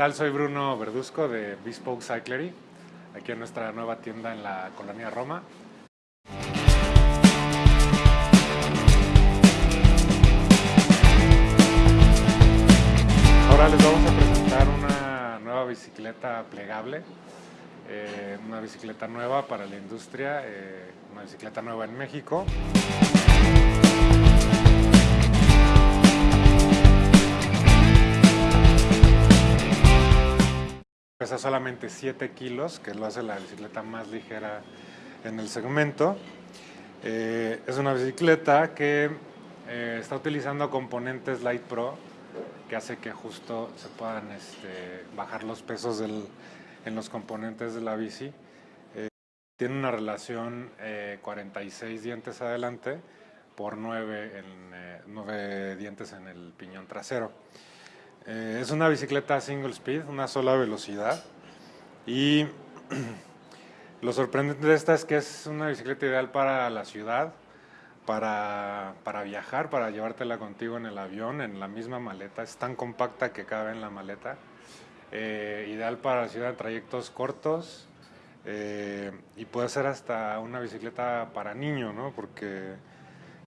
tal? Soy Bruno Verduzco de Bespoke Cyclery, aquí en nuestra nueva tienda en la colonia Roma. Ahora les vamos a presentar una nueva bicicleta plegable, eh, una bicicleta nueva para la industria, eh, una bicicleta nueva en México. Pesa solamente 7 kilos, que lo hace la bicicleta más ligera en el segmento. Eh, es una bicicleta que eh, está utilizando componentes Light Pro, que hace que justo se puedan este, bajar los pesos en los componentes de la bici. Eh, tiene una relación 46 dientes adelante por 9, en, 9 dientes en el piñón trasero. Eh, es una bicicleta single speed, una sola velocidad. Y lo sorprendente de esta es que es una bicicleta ideal para la ciudad, para, para, viajar, para llevártela contigo en el avión, en la misma maleta. Es tan compacta que cabe en la maleta. Eh, ideal para la ciudad, trayectos cortos. Eh, y puede ser hasta una bicicleta para niño, ¿no? Porque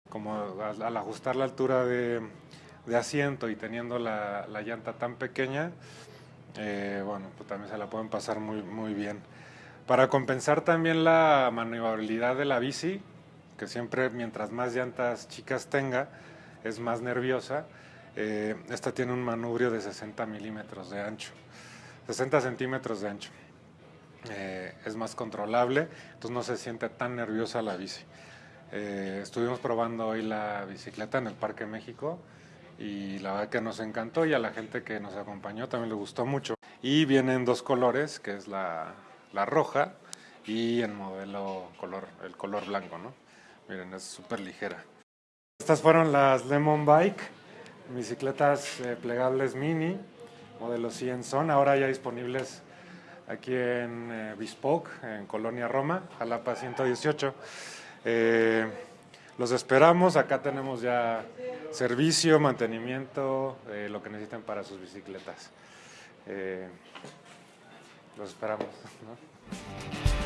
como al ajustar la altura de, de asiento y teniendo la, llanta tan pequeña, eh, bueno, pues también se la pueden pasar muy, muy bien. Para compensar también la maniobrabilidad de la bici, que siempre mientras más llantas chicas tenga, es más nerviosa, eh, esta tiene un manubrio de 60 milímetros de ancho, 60 centímetros de ancho. Eh, es más controlable, entonces no se siente tan nerviosa la bici. estuvimos probando hoy la bicicleta en el Parque México y la verdad que nos encantó y a la gente que nos acompañó también le gustó mucho. Y vienen dos colores, que es la, la roja y el modelo color, el color blanco, ¿no? Miren, es súper ligera. Estas fueron las Lemon Bike, bicicletas eh, plegables mini, modelo 100 son, ahora ya disponibles aquí en eh, Bespoke, en Colonia Roma, Jalapa 118. Eh, los esperamos, acá tenemos ya servicio, mantenimiento, eh, lo que necesiten para sus bicicletas. Eh, los esperamos. ¿no?